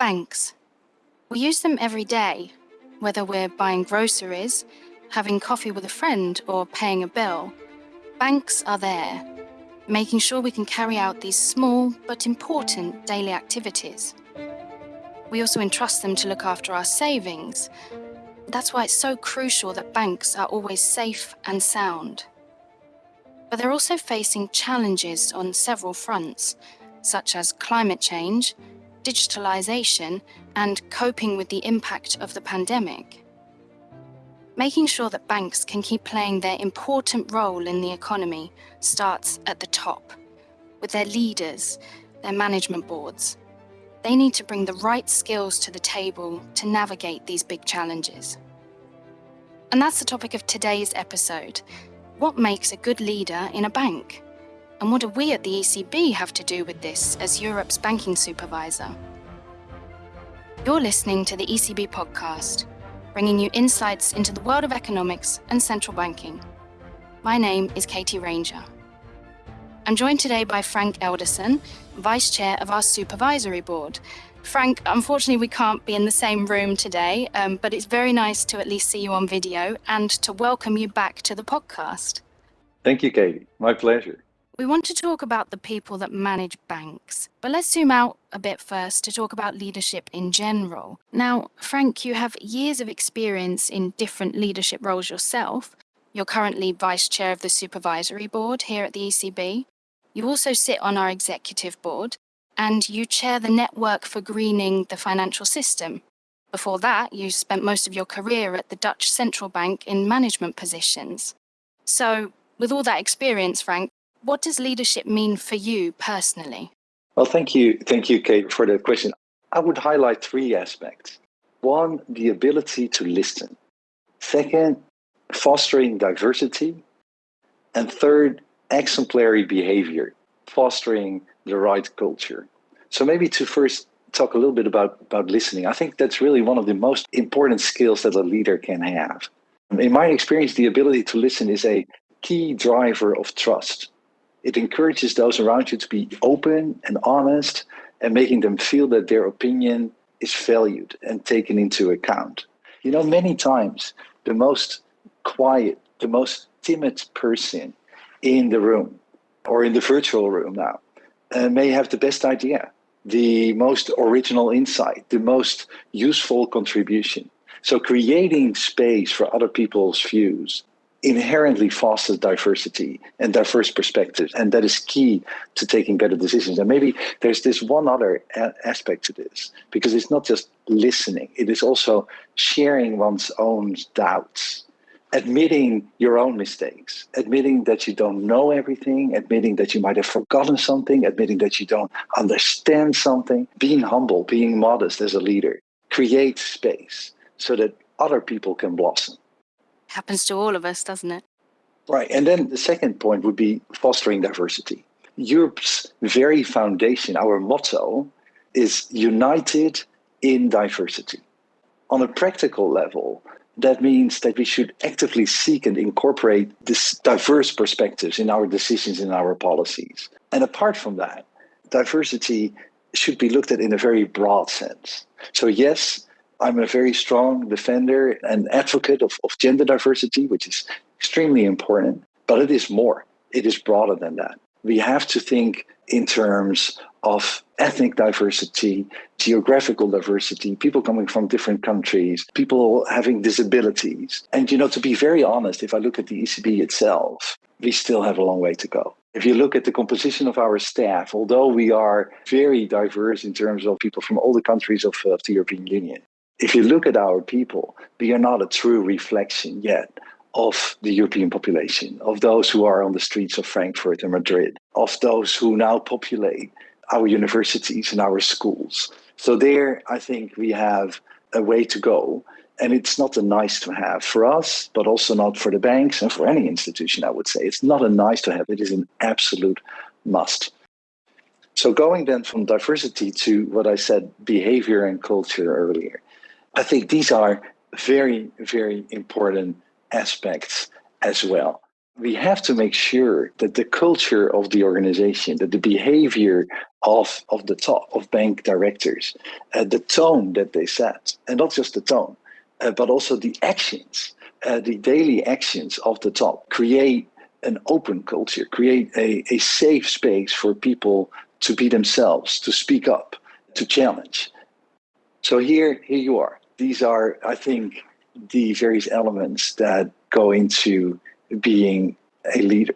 Banks. We use them every day, whether we're buying groceries, having coffee with a friend, or paying a bill. Banks are there, making sure we can carry out these small but important daily activities. We also entrust them to look after our savings. That's why it's so crucial that banks are always safe and sound. But they're also facing challenges on several fronts, such as climate change, digitalization, and coping with the impact of the pandemic. Making sure that banks can keep playing their important role in the economy starts at the top, with their leaders, their management boards. They need to bring the right skills to the table to navigate these big challenges. And that's the topic of today's episode. What makes a good leader in a bank? And what do we at the ECB have to do with this as Europe's banking supervisor? You're listening to the ECB podcast, bringing you insights into the world of economics and central banking. My name is Katie Ranger. I'm joined today by Frank Elderson, Vice Chair of our Supervisory Board. Frank, unfortunately, we can't be in the same room today, um, but it's very nice to at least see you on video and to welcome you back to the podcast. Thank you, Katie. My pleasure. We want to talk about the people that manage banks, but let's zoom out a bit first to talk about leadership in general. Now, Frank, you have years of experience in different leadership roles yourself. You're currently vice chair of the supervisory board here at the ECB. You also sit on our executive board and you chair the network for greening the financial system. Before that, you spent most of your career at the Dutch Central Bank in management positions. So, with all that experience, Frank, what does leadership mean for you personally? Well, thank you. Thank you, Kate, for the question. I would highlight three aspects. One, the ability to listen. Second, fostering diversity. And third, exemplary behavior, fostering the right culture. So maybe to first talk a little bit about, about listening. I think that's really one of the most important skills that a leader can have. In my experience, the ability to listen is a key driver of trust. It encourages those around you to be open and honest and making them feel that their opinion is valued and taken into account. You know, many times the most quiet, the most timid person in the room or in the virtual room now uh, may have the best idea, the most original insight, the most useful contribution. So creating space for other people's views inherently fosters diversity and diverse perspectives. And that is key to taking better decisions. And maybe there's this one other aspect to this, because it's not just listening, it is also sharing one's own doubts. Admitting your own mistakes, admitting that you don't know everything, admitting that you might have forgotten something, admitting that you don't understand something, being humble, being modest as a leader, create space so that other people can blossom. Happens to all of us, doesn't it? Right. And then the second point would be fostering diversity. Europe's very foundation, our motto, is united in diversity. On a practical level, that means that we should actively seek and incorporate this diverse perspectives in our decisions in our policies. And apart from that, diversity should be looked at in a very broad sense. So yes, I'm a very strong defender and advocate of, of gender diversity, which is extremely important, but it is more. It is broader than that. We have to think in terms of ethnic diversity, geographical diversity, people coming from different countries, people having disabilities. And, you know, to be very honest, if I look at the ECB itself, we still have a long way to go. If you look at the composition of our staff, although we are very diverse in terms of people from all the countries of, of the European Union, if you look at our people, we are not a true reflection yet of the European population, of those who are on the streets of Frankfurt and Madrid, of those who now populate our universities and our schools. So, there, I think we have a way to go. And it's not a nice to have for us, but also not for the banks and for any institution, I would say. It's not a nice to have, it is an absolute must. So, going then from diversity to what I said, behavior and culture earlier. I think these are very, very important aspects as well. we have to make sure that the culture of the organization, that the behavior of, of the top of bank directors, uh, the tone that they set, and not just the tone, uh, but also the actions, uh, the daily actions of the top, create an open culture, create a, a safe space for people to be themselves, to speak up, to challenge. So here, here you are. These are, I think, the various elements that go into being a leader.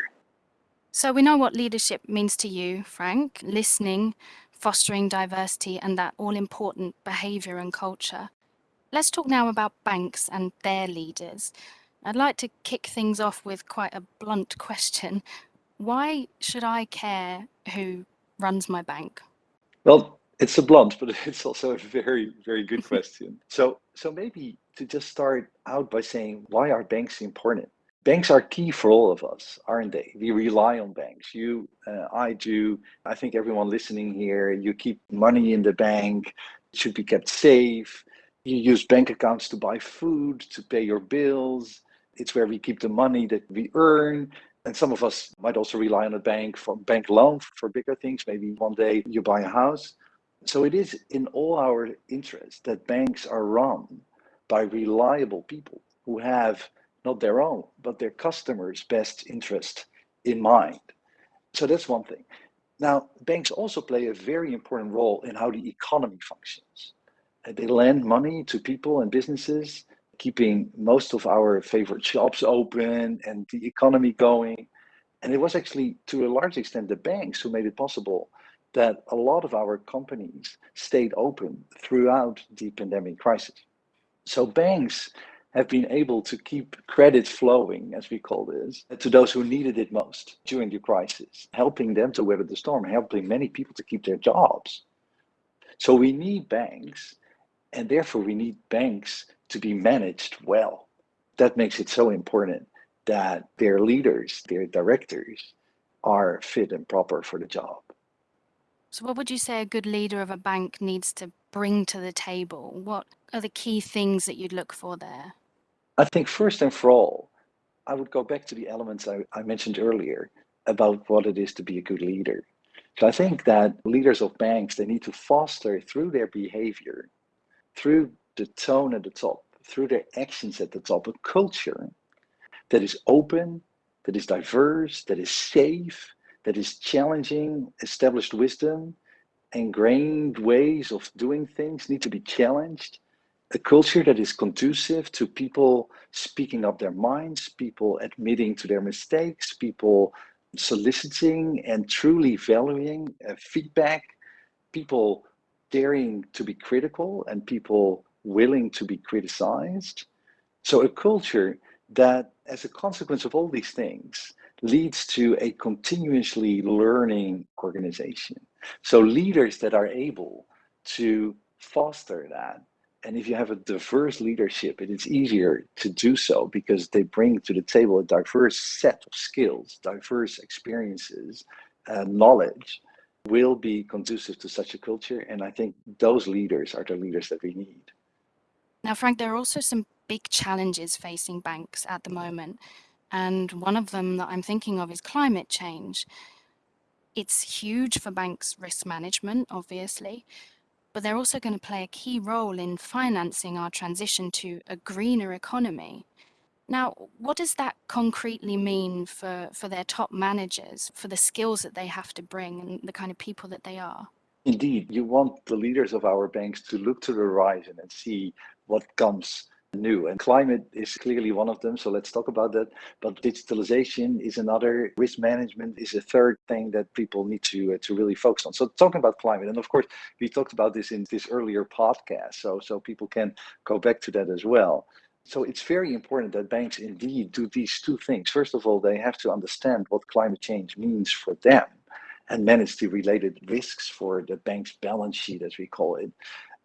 So we know what leadership means to you, Frank, listening, fostering diversity, and that all important behavior and culture. Let's talk now about banks and their leaders. I'd like to kick things off with quite a blunt question. Why should I care who runs my bank? Well, it's a blunt, but it's also a very, very good question. So, so maybe to just start out by saying, why are banks important? Banks are key for all of us, aren't they? We rely on banks. You, uh, I do. I think everyone listening here, you keep money in the bank. It should be kept safe. You use bank accounts to buy food, to pay your bills. It's where we keep the money that we earn. And some of us might also rely on a bank for bank loan for bigger things. Maybe one day you buy a house. So it is in all our interest that banks are run by reliable people who have not their own, but their customers' best interest in mind. So that's one thing. Now, banks also play a very important role in how the economy functions. They lend money to people and businesses, keeping most of our favorite shops open and the economy going. And it was actually, to a large extent, the banks who made it possible that a lot of our companies stayed open throughout the pandemic crisis. So banks have been able to keep credit flowing, as we call this, to those who needed it most during the crisis, helping them to weather the storm, helping many people to keep their jobs. So we need banks, and therefore we need banks to be managed well. That makes it so important that their leaders, their directors, are fit and proper for the job. So what would you say a good leader of a bank needs to bring to the table? What are the key things that you'd look for there? I think first and for all, I would go back to the elements I, I mentioned earlier about what it is to be a good leader. So I think that leaders of banks, they need to foster through their behavior, through the tone at the top, through their actions at the top, a culture that is open, that is diverse, that is safe, that is challenging established wisdom, ingrained ways of doing things need to be challenged a culture that is conducive to people speaking up their minds, people admitting to their mistakes, people soliciting and truly valuing uh, feedback, people daring to be critical and people willing to be criticized. So a culture that as a consequence of all these things leads to a continuously learning organization. So leaders that are able to foster that and if you have a diverse leadership, it is easier to do so because they bring to the table a diverse set of skills, diverse experiences, uh, knowledge will be conducive to such a culture. And I think those leaders are the leaders that we need. Now, Frank, there are also some big challenges facing banks at the moment. And one of them that I'm thinking of is climate change. It's huge for banks' risk management, obviously, but they're also going to play a key role in financing our transition to a greener economy. Now, what does that concretely mean for, for their top managers, for the skills that they have to bring and the kind of people that they are? Indeed, you want the leaders of our banks to look to the horizon and see what comes new. And climate is clearly one of them. So let's talk about that. But digitalization is another. Risk management is a third thing that people need to uh, to really focus on. So talking about climate, and of course we talked about this in this earlier podcast. So so people can go back to that as well. So it's very important that banks indeed do these two things. First of all, they have to understand what climate change means for them and manage the related risks for the bank's balance sheet, as we call it.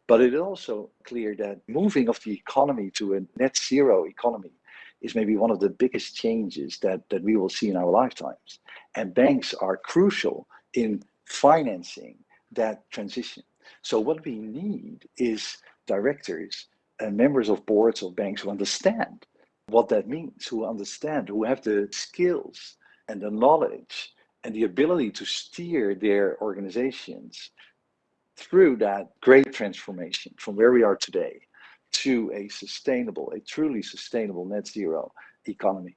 But it is also clear that moving of the economy to a net zero economy is maybe one of the biggest changes that, that we will see in our lifetimes. And banks are crucial in financing that transition. So what we need is directors and members of boards of banks who understand what that means, who understand, who have the skills and the knowledge and the ability to steer their organizations through that great transformation from where we are today to a sustainable, a truly sustainable net zero economy.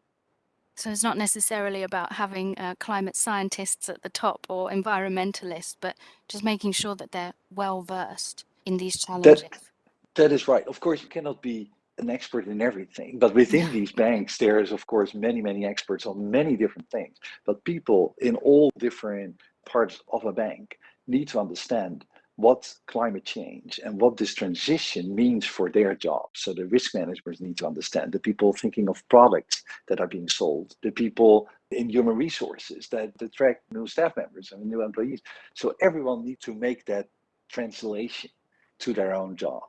So it's not necessarily about having uh, climate scientists at the top or environmentalists, but just making sure that they're well versed in these challenges. That, that is right. Of course, you cannot be an expert in everything, but within yeah. these banks, there is, of course, many, many experts on many different things. But people in all different parts of a bank need to understand what climate change and what this transition means for their jobs. So the risk managers need to understand, the people thinking of products that are being sold, the people in human resources that attract new staff members and new employees. So everyone needs to make that translation to their own job.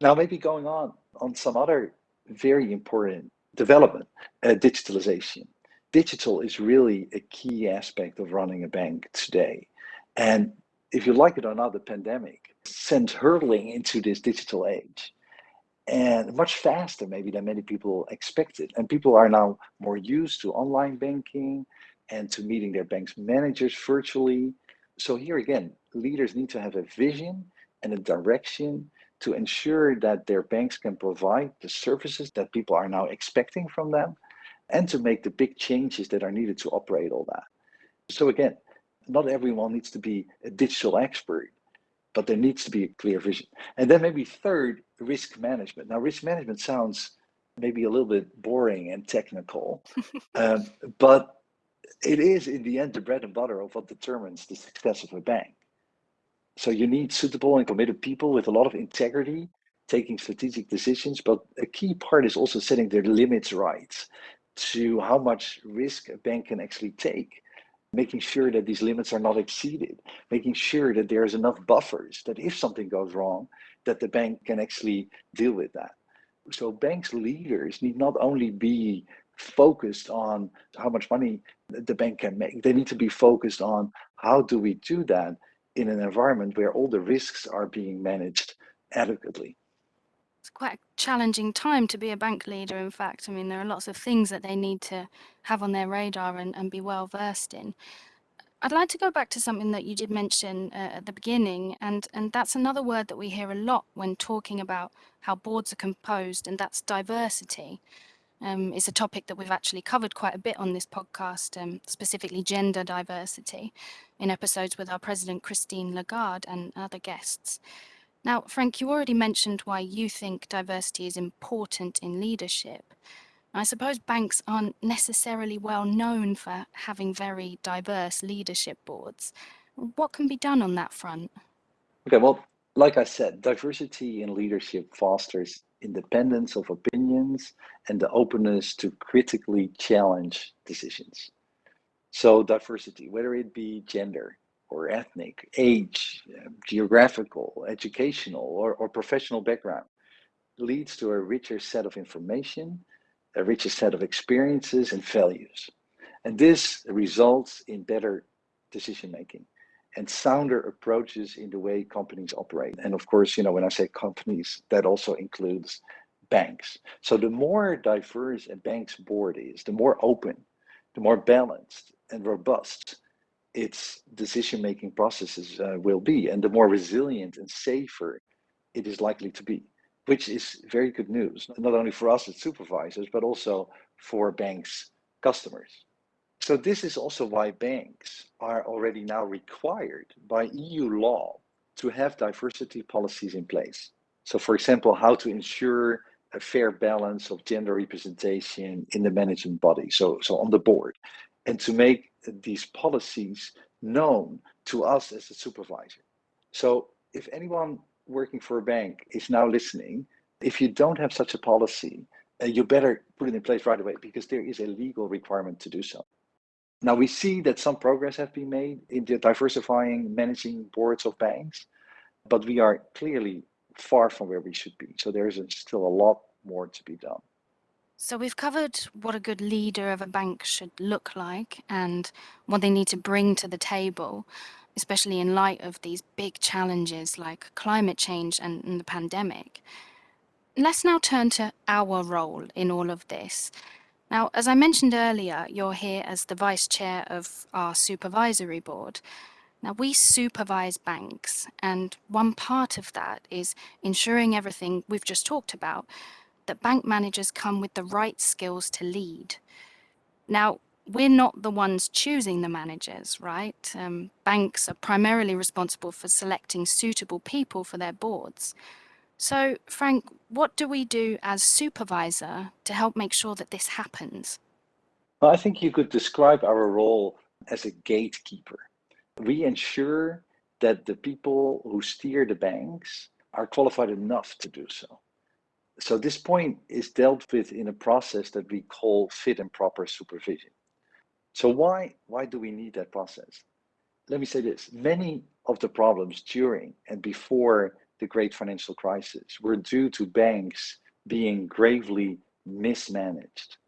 Now, maybe going on on some other very important development, uh, digitalization. Digital is really a key aspect of running a bank today. And if you like it or not, the pandemic sent hurtling into this digital age and much faster maybe than many people expected. And people are now more used to online banking and to meeting their bank's managers virtually. So here again, leaders need to have a vision and a direction to ensure that their banks can provide the services that people are now expecting from them and to make the big changes that are needed to operate all that. So again, not everyone needs to be a digital expert, but there needs to be a clear vision. And then maybe third, risk management. Now, risk management sounds maybe a little bit boring and technical, um, but it is in the end the bread and butter of what determines the success of a bank. So you need suitable and committed people with a lot of integrity, taking strategic decisions. But a key part is also setting their limits right to how much risk a bank can actually take making sure that these limits are not exceeded, making sure that there's enough buffers that if something goes wrong, that the bank can actually deal with that. So banks leaders need not only be focused on how much money the bank can make, they need to be focused on how do we do that in an environment where all the risks are being managed adequately it's quite a challenging time to be a bank leader in fact. I mean there are lots of things that they need to have on their radar and, and be well versed in. I'd like to go back to something that you did mention uh, at the beginning and and that's another word that we hear a lot when talking about how boards are composed and that's diversity. Um, it's a topic that we've actually covered quite a bit on this podcast, um, specifically gender diversity, in episodes with our president, Christine Lagarde, and other guests. Now, Frank, you already mentioned why you think diversity is important in leadership. I suppose banks aren't necessarily well known for having very diverse leadership boards. What can be done on that front? Okay, well, like I said, diversity in leadership fosters independence of opinions and the openness to critically challenge decisions. So, diversity, whether it be gender, or ethnic, age, um, geographical, educational, or, or professional background leads to a richer set of information, a richer set of experiences and values. And this results in better decision making and sounder approaches in the way companies operate. And of course, you know, when I say companies, that also includes banks. So the more diverse a bank's board is, the more open, the more balanced and robust its decision making processes uh, will be, and the more resilient and safer it is likely to be, which is very good news, not only for us as supervisors, but also for banks' customers. So, this is also why banks are already now required by EU law to have diversity policies in place. So, for example, how to ensure a fair balance of gender representation in the management body, so, so on the board, and to make these policies known to us as a supervisor. So if anyone working for a bank is now listening, if you don't have such a policy, uh, you better put it in place right away because there is a legal requirement to do so. Now we see that some progress has been made in the diversifying managing boards of banks, but we are clearly far from where we should be. So there is still a lot more to be done. So we've covered what a good leader of a bank should look like and what they need to bring to the table, especially in light of these big challenges like climate change and, the pandemic. let's now turn to our role in all of this. Now, as I mentioned earlier, you're here as the vice chair of our supervisory board. Now, we supervise banks, and one part of that is ensuring everything we've just talked about, that bank managers come with the right skills to lead. Now, we're not the ones choosing the managers, right? Um, banks are primarily responsible for selecting suitable people for their boards. So, Frank, what do we do as supervisor to help make sure that this happens? Well, I think you could describe our role as a gatekeeper. We ensure that the people who steer the banks are qualified enough to do so. So this point is dealt with in a process that we call fit and proper supervision. So why, why do we need that process? Let me say this, many of the problems during and before the great financial crisis were due to banks being gravely mismanaged.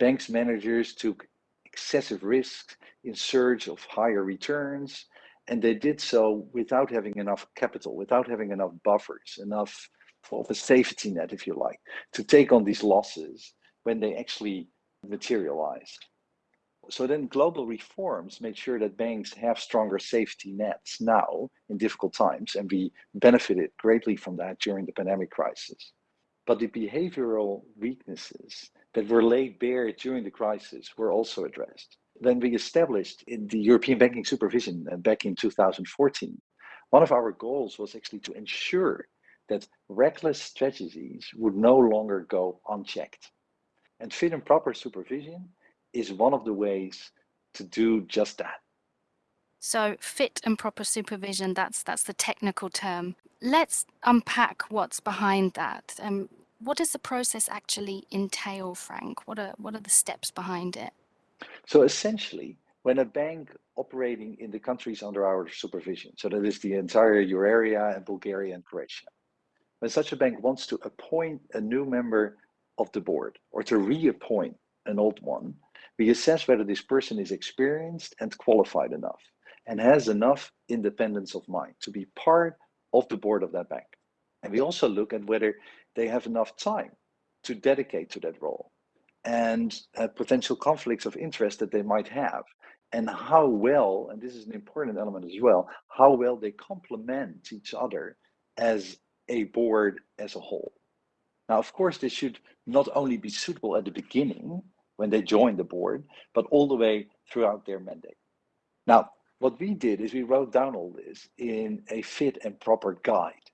Banks managers took excessive risks in search of higher returns, and they did so without having enough capital, without having enough buffers, enough of a safety net, if you like, to take on these losses when they actually materialize. So then global reforms made sure that banks have stronger safety nets now in difficult times, and we benefited greatly from that during the pandemic crisis. But the behavioral weaknesses that were laid bare during the crisis were also addressed. Then we established in the European Banking Supervision uh, back in 2014, one of our goals was actually to ensure that reckless strategies would no longer go unchecked. And fit and proper supervision is one of the ways to do just that. So fit and proper supervision, that's that's the technical term. Let's unpack what's behind that. Um, what does the process actually entail, Frank? What are what are the steps behind it? So essentially, when a bank operating in the countries under our supervision, so that is the entire euro area and Bulgaria and Croatia, when such a bank wants to appoint a new member of the board or to reappoint an old one, we assess whether this person is experienced and qualified enough and has enough independence of mind to be part of the board of that bank. And we also look at whether they have enough time to dedicate to that role and uh, potential conflicts of interest that they might have and how well, and this is an important element as well, how well they complement each other as a board as a whole. Now, of course, this should not only be suitable at the beginning, when they join the board, but all the way throughout their mandate. Now, what we did is we wrote down all this in a fit and proper guide,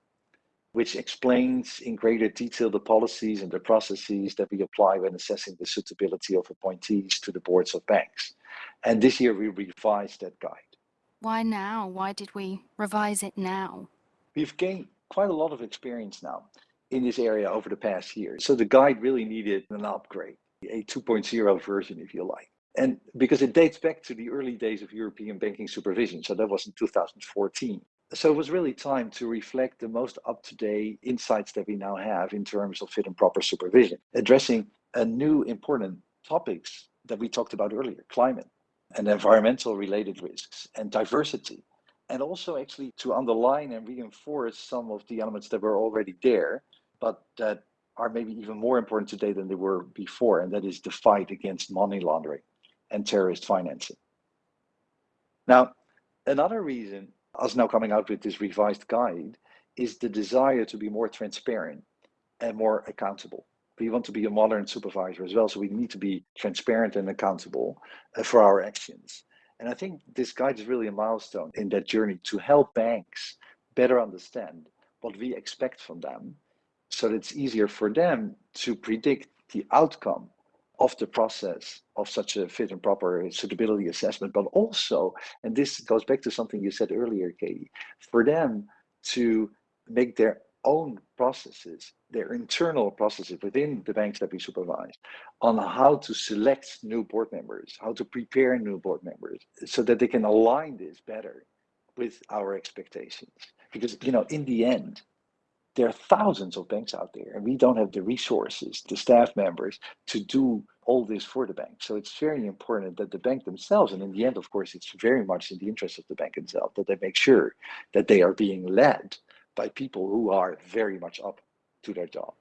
which explains in greater detail the policies and the processes that we apply when assessing the suitability of appointees to the boards of banks. And this year we revised that guide. Why now? Why did we revise it now? We've gained quite a lot of experience now in this area over the past year. So the guide really needed an upgrade a 2.0 version, if you like. And because it dates back to the early days of European banking supervision, so that was in 2014. So it was really time to reflect the most up-to-date insights that we now have in terms of fit and proper supervision, addressing a new important topics that we talked about earlier, climate and environmental related risks and diversity. And also actually to underline and reinforce some of the elements that were already there, but that are maybe even more important today than they were before, and that is the fight against money laundering and terrorist financing. Now, another reason us now coming out with this revised guide is the desire to be more transparent and more accountable. We want to be a modern supervisor as well, so we need to be transparent and accountable uh, for our actions. And I think this guide is really a milestone in that journey to help banks better understand what we expect from them so that it's easier for them to predict the outcome of the process of such a fit and proper suitability assessment, but also, and this goes back to something you said earlier, Katie, for them to make their own processes, their internal processes within the banks that we supervise, on how to select new board members, how to prepare new board members, so that they can align this better with our expectations. Because, you know, in the end, there are thousands of banks out there and we don't have the resources the staff members to do all this for the bank so it's very important that the bank themselves and in the end of course it's very much in the interest of the bank itself that they make sure that they are being led by people who are very much up to their job.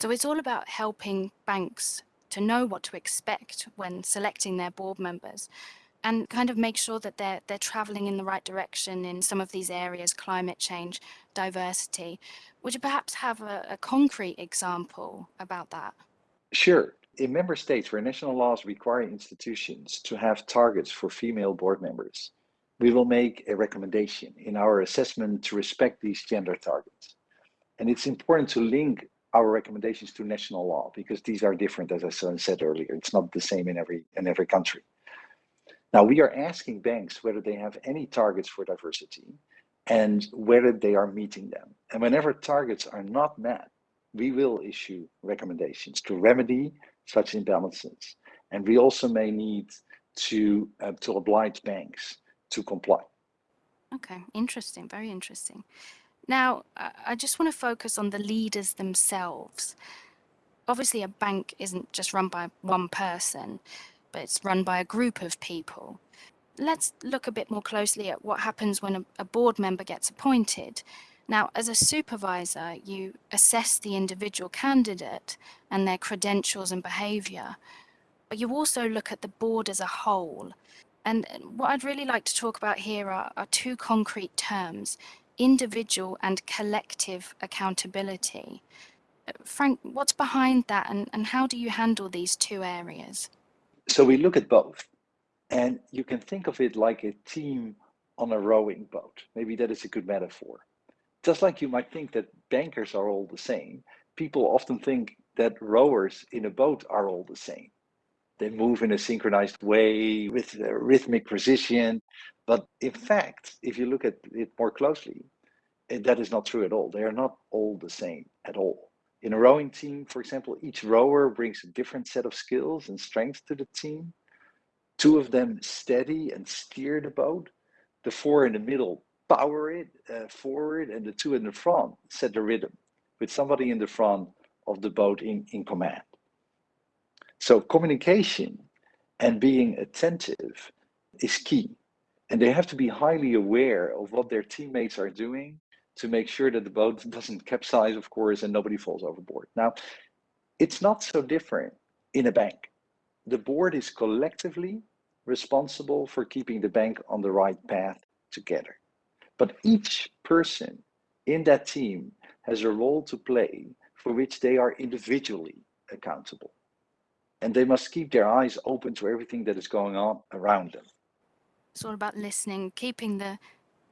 So it's all about helping banks to know what to expect when selecting their board members and kind of make sure that they're they're traveling in the right direction in some of these areas climate change diversity. Would you perhaps have a, a concrete example about that? Sure. In member states where national laws require institutions to have targets for female board members, we will make a recommendation in our assessment to respect these gender targets. And it's important to link our recommendations to national law because these are different, as I said earlier. It's not the same in every in every country. Now we are asking banks whether they have any targets for diversity and whether they are meeting them. And whenever targets are not met, we will issue recommendations to remedy such imbalances. And we also may need to, uh, to oblige banks to comply. Okay, interesting, very interesting. Now, I just want to focus on the leaders themselves. Obviously, a bank isn't just run by one person, but it's run by a group of people. Let's look a bit more closely at what happens when a, a board member gets appointed. Now, as a supervisor, you assess the individual candidate and their credentials and behavior, but you also look at the board as a whole. And what I'd really like to talk about here are, are two concrete terms, individual and collective accountability. Uh, Frank, what's behind that and, and how do you handle these two areas? So we look at both. And you can think of it like a team on a rowing boat. Maybe that is a good metaphor just like you might think that bankers are all the same, people often think that rowers in a boat are all the same. They move in a synchronized way with a rhythmic precision. But in fact, if you look at it more closely, eh, that is not true at all. They are not all the same at all. In a rowing team, for example, each rower brings a different set of skills and strengths to the team. Two of them steady and steer the boat. The four in the middle power it uh, forward and the two in the front set the rhythm with somebody in the front of the boat in, in command. So communication and being attentive is key. And they have to be highly aware of what their teammates are doing to make sure that the boat doesn't capsize, of course, and nobody falls overboard. Now, it's not so different in a bank. The board is collectively responsible for keeping the bank on the right path together. But each person in that team has a role to play for which they are individually accountable. And they must keep their eyes open to everything that is going on around them. It's all about listening, keeping the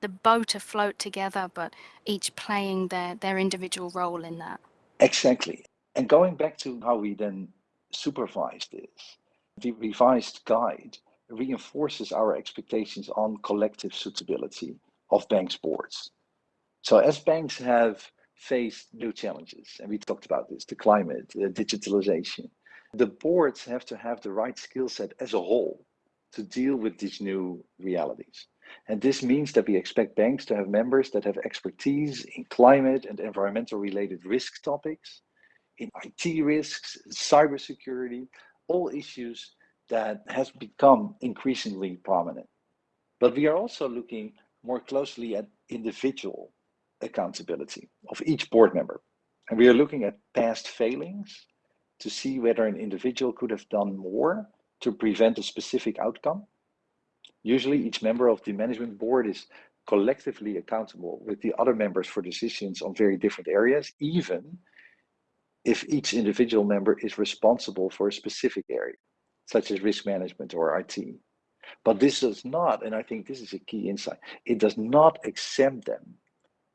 the boat afloat together, but each playing their, their individual role in that. Exactly. And going back to how we then supervise this, the revised guide reinforces our expectations on collective suitability of banks boards. So as banks have faced new challenges, and we talked about this, the climate, the digitalization, the boards have to have the right skill set as a whole to deal with these new realities. And this means that we expect banks to have members that have expertise in climate and environmental related risk topics, in IT risks, cybersecurity, all issues that has become increasingly prominent. But we are also looking more closely at individual accountability of each board member. And we are looking at past failings to see whether an individual could have done more to prevent a specific outcome. Usually each member of the management board is collectively accountable with the other members for decisions on very different areas, even if each individual member is responsible for a specific area, such as risk management or IT. But this does not, and I think this is a key insight, it does not exempt them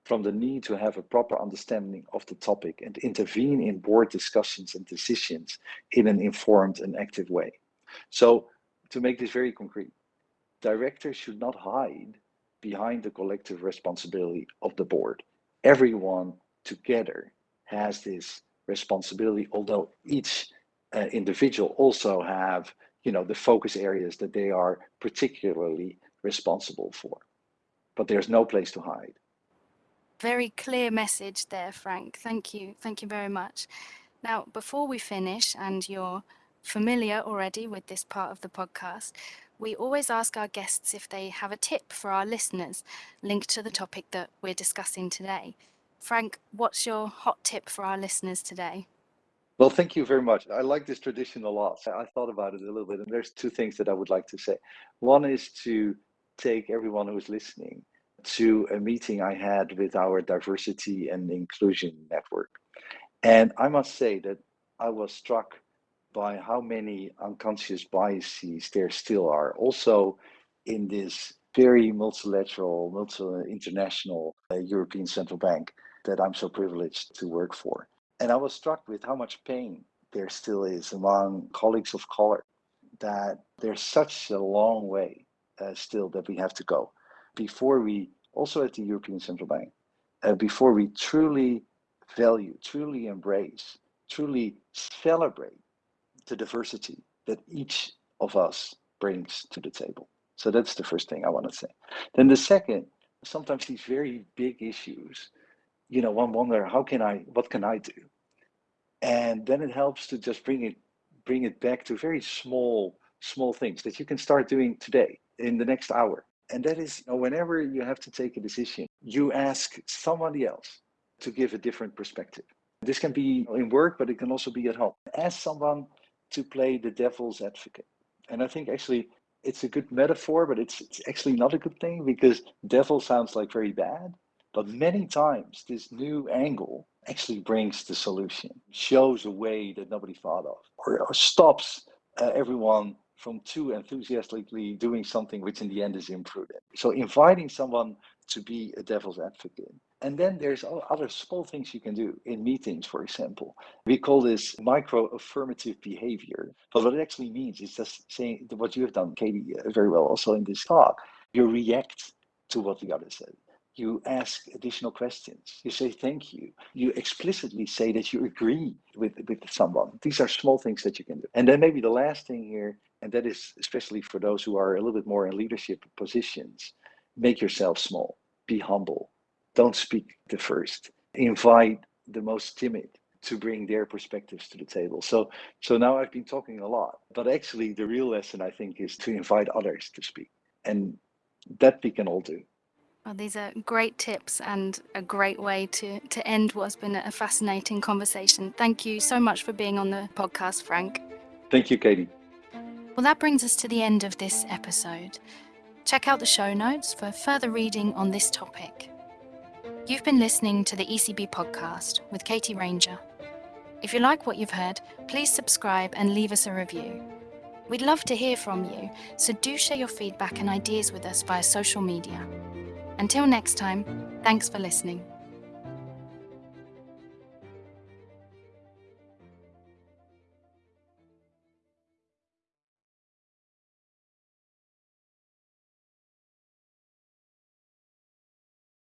from the need to have a proper understanding of the topic and intervene in board discussions and decisions in an informed and active way. So to make this very concrete, directors should not hide behind the collective responsibility of the board. Everyone together has this responsibility, although each uh, individual also have you know, the focus areas that they are particularly responsible for. But there's no place to hide. Very clear message there, Frank. Thank you. Thank you very much. Now, before we finish, and you're familiar already with this part of the podcast, we always ask our guests if they have a tip for our listeners linked to the topic that we're discussing today. Frank, what's your hot tip for our listeners today? Well, thank you very much. I like this tradition a lot. I thought about it a little bit, and there's two things that I would like to say. One is to take everyone who is listening to a meeting I had with our diversity and inclusion network. And I must say that I was struck by how many unconscious biases there still are. Also, in this very multilateral, multi international uh, European Central Bank that I'm so privileged to work for. And I was struck with how much pain there still is among colleagues of color, that there's such a long way uh, still that we have to go before we, also at the European Central Bank, uh, before we truly value, truly embrace, truly celebrate the diversity that each of us brings to the table. So that's the first thing I want to say. Then the second, sometimes these very big issues, you know, one wonder how can I, what can I do? And then it helps to just bring it, bring it back to very small, small things that you can start doing today in the next hour. And that is, you know, whenever you have to take a decision, you ask somebody else to give a different perspective. This can be in work, but it can also be at home. Ask someone to play the devil's advocate. And I think actually it's a good metaphor, but it's, it's actually not a good thing because devil sounds like very bad. But many times this new angle actually brings the solution, shows a way that nobody thought of, or, or stops uh, everyone from too enthusiastically doing something which in the end is imprudent. So inviting someone to be a devil's advocate and then there's other small things you can do in meetings, for example. We call this micro affirmative behavior. But what it actually means is just saying what you have done, Katie, uh, very well also in this talk. You react to what the other said. You ask additional questions. You say thank you. You explicitly say that you agree with, with someone. These are small things that you can do. And then maybe the last thing here, and that is especially for those who are a little bit more in leadership positions, make yourself small, be humble, don't speak the first. Invite the most timid to bring their perspectives to the table. So so now I've been talking a lot, but actually the real lesson I think is to invite others to speak. And that we can all do. Well, these are great tips and a great way to, to end what's been a fascinating conversation. Thank you so much for being on the podcast, Frank. Thank you, Katie. Well, that brings us to the end of this episode. Check out the show notes for further reading on this topic. You've been listening to the ECB podcast with Katie Ranger. If you like what you've heard, please subscribe and leave us a review. We'd love to hear from you, so do share your feedback and ideas with us via social media. Until next time, thanks for listening.